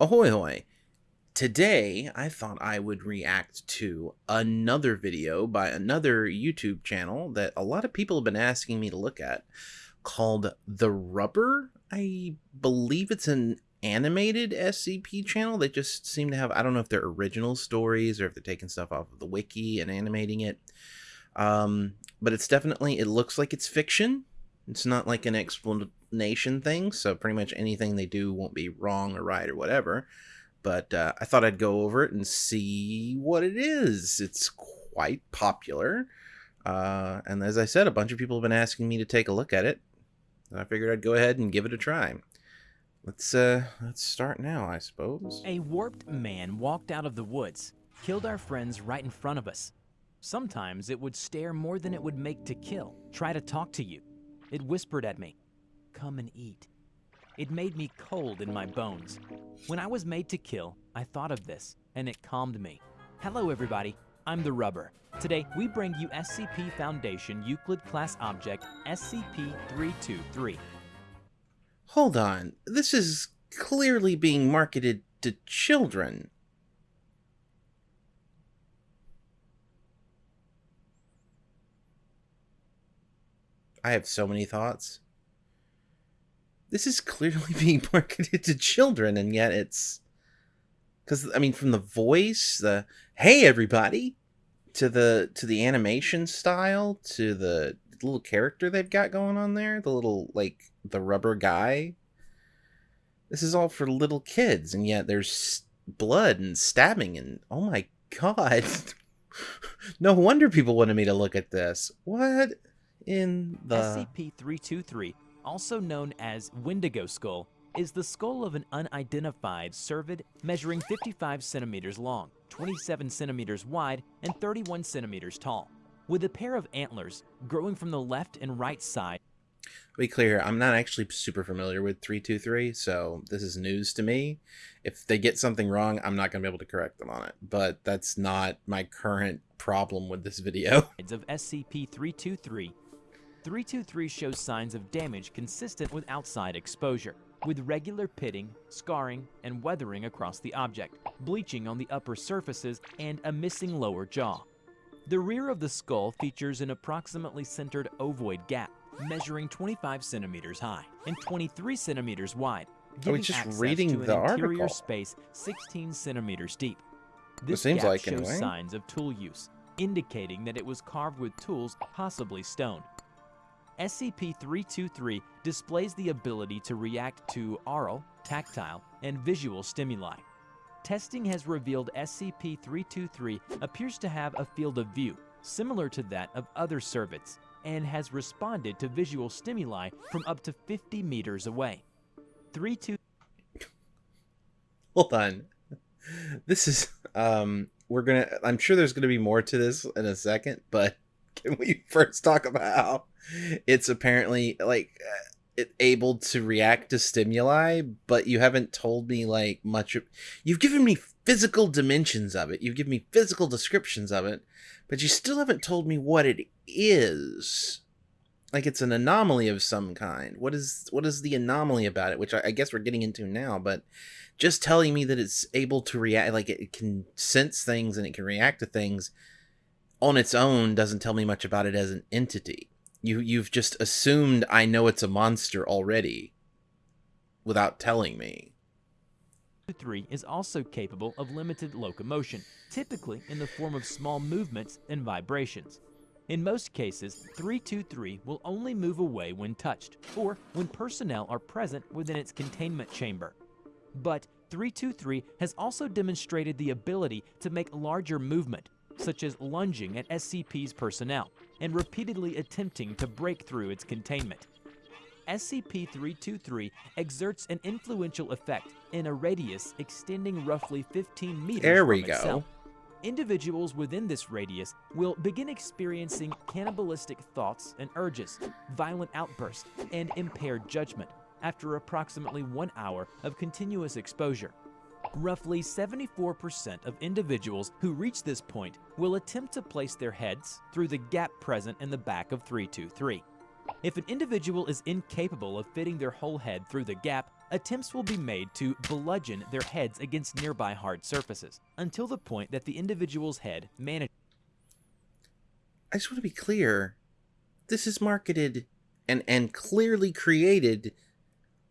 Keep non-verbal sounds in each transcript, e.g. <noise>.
Ahoy hoy! Today, I thought I would react to another video by another YouTube channel that a lot of people have been asking me to look at called The Rubber. I believe it's an animated SCP channel. They just seem to have, I don't know if they're original stories or if they're taking stuff off of the wiki and animating it. Um, but it's definitely, it looks like it's fiction. It's not like an explanation thing, so pretty much anything they do won't be wrong or right or whatever. But uh, I thought I'd go over it and see what it is. It's quite popular. Uh, and as I said, a bunch of people have been asking me to take a look at it. I figured I'd go ahead and give it a try. Let's uh let's start now, I suppose. A warped man walked out of the woods, killed our friends right in front of us. Sometimes it would stare more than it would make to kill, try to talk to you. It whispered at me, come and eat. It made me cold in my bones. When I was made to kill, I thought of this, and it calmed me. Hello everybody, I'm the Rubber. Today, we bring you SCP Foundation Euclid Class Object SCP-323. Hold on, this is clearly being marketed to children. I have so many thoughts. This is clearly <laughs> being marketed to children, and yet it's because I mean, from the voice, the "Hey everybody," to the to the animation style, to the little character they've got going on there, the little like the rubber guy. This is all for little kids, and yet there's blood and stabbing, and oh my god. <laughs> no wonder people wanted me to look at this. What? in the SCP-323, also known as Wendigo Skull, is the skull of an unidentified cervid measuring 55 centimeters long, 27 centimeters wide, and 31 centimeters tall, with a pair of antlers growing from the left and right side. Be clear, I'm not actually super familiar with 323, so this is news to me. If they get something wrong, I'm not going to be able to correct them on it, but that's not my current problem with this video. Of SCP-323 323 shows signs of damage consistent with outside exposure, with regular pitting, scarring, and weathering across the object, bleaching on the upper surfaces, and a missing lower jaw. The rear of the skull features an approximately centered ovoid gap, measuring 25 centimeters high and 23 centimeters wide, giving just access reading to an the interior article. space 16 centimeters deep. This seems gap like shows signs of tool use, indicating that it was carved with tools, possibly stone, SCP-323 displays the ability to react to aural, tactile, and visual stimuli. Testing has revealed SCP-323 appears to have a field of view similar to that of other cervids and has responded to visual stimuli from up to 50 meters away. 323 Hold on. This is um we're going to I'm sure there's going to be more to this in a second, but can we first talk about how it's apparently like uh, able to react to stimuli, but you haven't told me like much. Of, you've given me physical dimensions of it. You've given me physical descriptions of it, but you still haven't told me what it is. Like it's an anomaly of some kind. What is what is the anomaly about it? Which I, I guess we're getting into now, but just telling me that it's able to react, like it can sense things and it can react to things on its own, doesn't tell me much about it as an entity you you've just assumed I know it's a monster already without telling me. 3 is also capable of limited locomotion, typically in the form of small movements and vibrations. In most cases, 323 will only move away when touched, or when personnel are present within its containment chamber. But 323 has also demonstrated the ability to make larger movement, such as lunging at SCP's personnel and repeatedly attempting to break through its containment. SCP-323 exerts an influential effect in a radius extending roughly 15 meters there we go. itself. Individuals within this radius will begin experiencing cannibalistic thoughts and urges, violent outbursts, and impaired judgment after approximately one hour of continuous exposure. Roughly 74% of individuals who reach this point will attempt to place their heads through the gap present in the back of 323. If an individual is incapable of fitting their whole head through the gap, Attempts will be made to bludgeon their heads against nearby hard surfaces until the point that the individual's head manages. I just want to be clear. This is marketed and and clearly created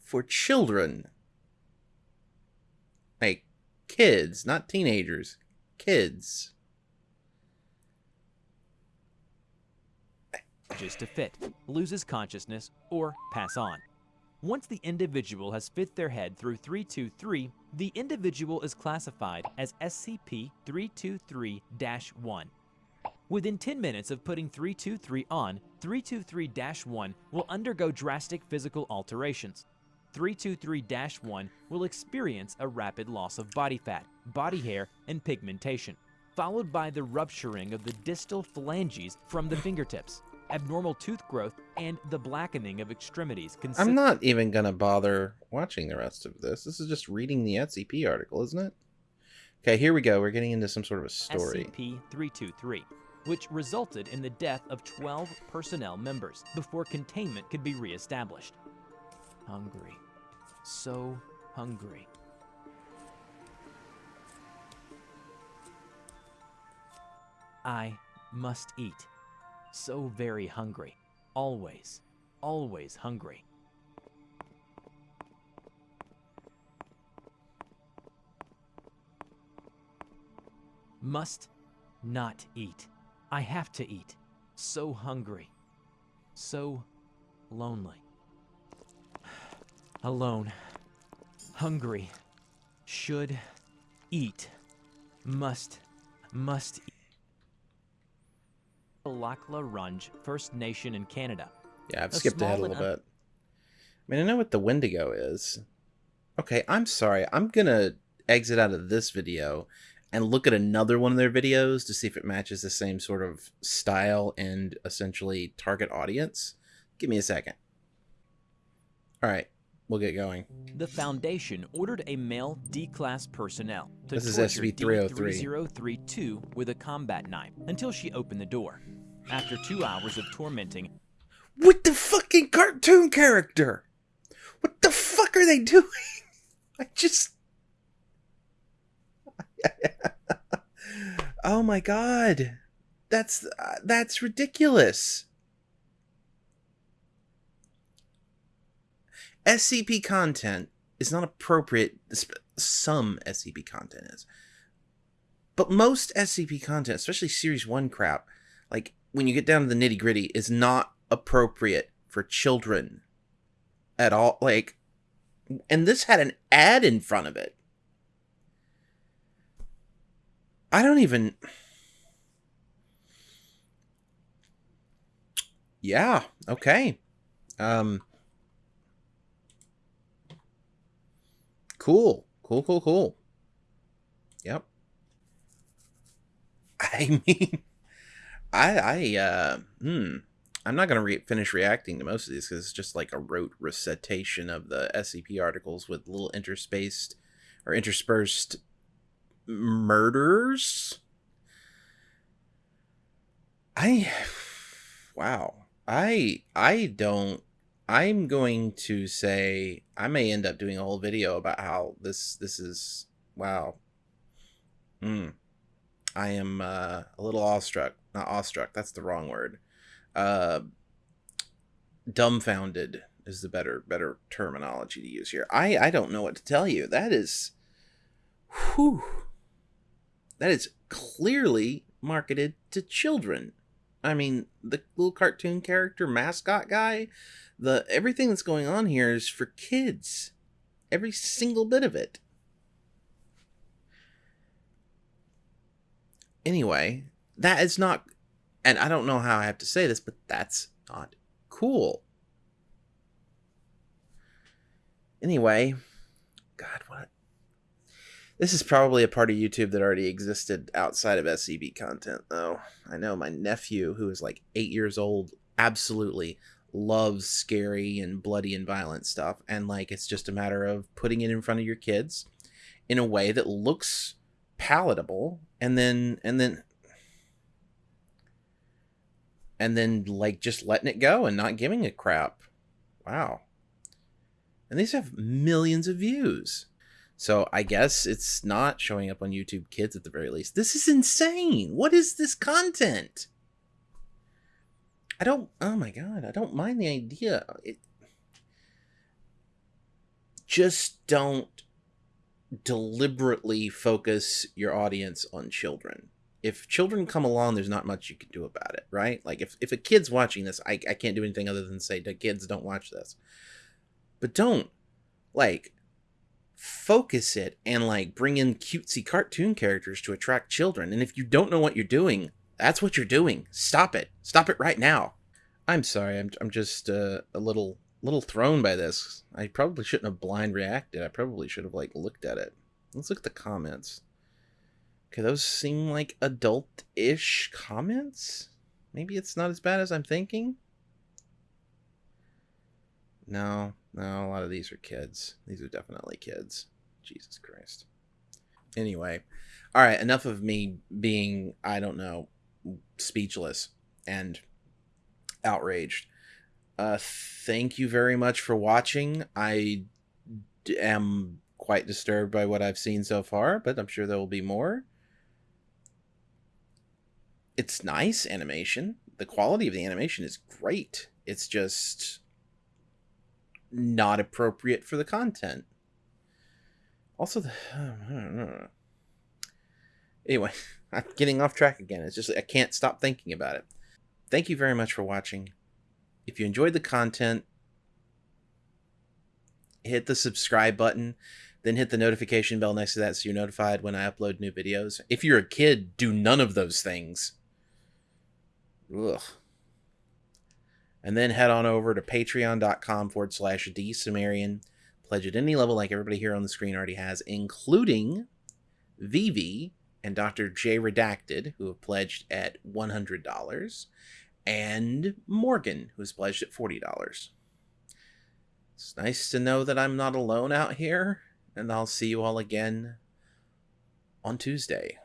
for children. Like kids, not teenagers. Kids. Just to fit, loses consciousness, or pass on. Once the individual has fit their head through 323, the individual is classified as SCP-323-1. Within 10 minutes of putting 323 on, 323-1 will undergo drastic physical alterations. 323-1 will experience a rapid loss of body fat, body hair, and pigmentation, followed by the rupturing of the distal phalanges from the fingertips abnormal tooth growth, and the blackening of extremities. I'm not even going to bother watching the rest of this. This is just reading the SCP article, isn't it? Okay, here we go. We're getting into some sort of a story. SCP-323, which resulted in the death of 12 personnel members before containment could be reestablished. Hungry. So hungry. I must eat so very hungry. Always, always hungry. Must not eat. I have to eat. So hungry. So lonely. Alone. Hungry. Should eat. Must. Must eat. Lac La Ronge First Nation in Canada. Yeah, I've a skipped ahead a little bit. I mean, I know what the Wendigo is. Okay, I'm sorry. I'm gonna exit out of this video and look at another one of their videos to see if it matches the same sort of style and essentially target audience. Give me a second. All right, we'll get going. The Foundation ordered a male D-class personnel to this is SCP-303 3032 with a combat knife until she opened the door. After two hours of tormenting, with the fucking cartoon character, what the fuck are they doing? <laughs> I just. <laughs> oh my god, that's uh, that's ridiculous. SCP content is not appropriate. Some SCP content is. But most SCP content, especially Series 1 crap, like when you get down to the nitty gritty, is not appropriate for children at all. Like, and this had an ad in front of it. I don't even. Yeah, okay. Um, Cool. Cool, cool, cool. Yep. <laughs> I mean, I, I, uh, hmm. I'm not going to re- finish reacting to most of these because it's just like a rote recitation of the SCP articles with little interspaced or interspersed murders. I, <sighs> wow. I, I don't I'm going to say I may end up doing a whole video about how this this is wow. Hmm. I am uh, a little awestruck. Not awestruck. That's the wrong word. Uh, dumbfounded is the better better terminology to use here. I I don't know what to tell you. That is, whew. That is clearly marketed to children. I mean, the little cartoon character mascot guy the everything that's going on here is for kids. Every single bit of it. Anyway, that is not and I don't know how I have to say this, but that's not cool. Anyway, God, what? This is probably a part of YouTube that already existed outside of SCP content, though. I know my nephew, who is like eight years old, absolutely loves scary and bloody and violent stuff and like it's just a matter of putting it in front of your kids in a way that looks palatable and then and then and then like just letting it go and not giving a crap wow And these have millions of views. So I guess it's not showing up on YouTube Kids at the very least. This is insane. What is this content? I don't. Oh my god! I don't mind the idea. It, just don't deliberately focus your audience on children. If children come along, there's not much you can do about it, right? Like if, if a kid's watching this, I, I can't do anything other than say to kids, don't watch this. But don't like focus it and like bring in cutesy cartoon characters to attract children. And if you don't know what you're doing, that's what you're doing. Stop it. Stop it right now. I'm sorry. I'm, I'm just uh, a little little thrown by this. I probably shouldn't have blind reacted. I probably should have like looked at it. Let's look at the comments. Okay, those seem like adult-ish comments. Maybe it's not as bad as I'm thinking. No, no, a lot of these are kids. These are definitely kids. Jesus Christ. Anyway, all right, enough of me being, I don't know, speechless and outraged. Uh, thank you very much for watching. I d- am quite disturbed by what I've seen so far, but I'm sure there will be more. It's nice animation. The quality of the animation is great. It's just not appropriate for the content. Also, the. <sighs> Anyway, <laughs> I'm getting off track again. It's just I can't stop thinking about it. Thank you very much for watching. If you enjoyed the content, hit the subscribe button, then hit the notification bell next to that so you're notified when I upload new videos. If you're a kid, do none of those things. Ugh. And then head on over to patreon.com forward slash dsumerian. Pledge at any level like everybody here on the screen already has, including Vivi and Dr. J Redacted, who have pledged at $100 and Morgan, who has pledged at $40. It's nice to know that I'm not alone out here, and I'll see you all again on Tuesday.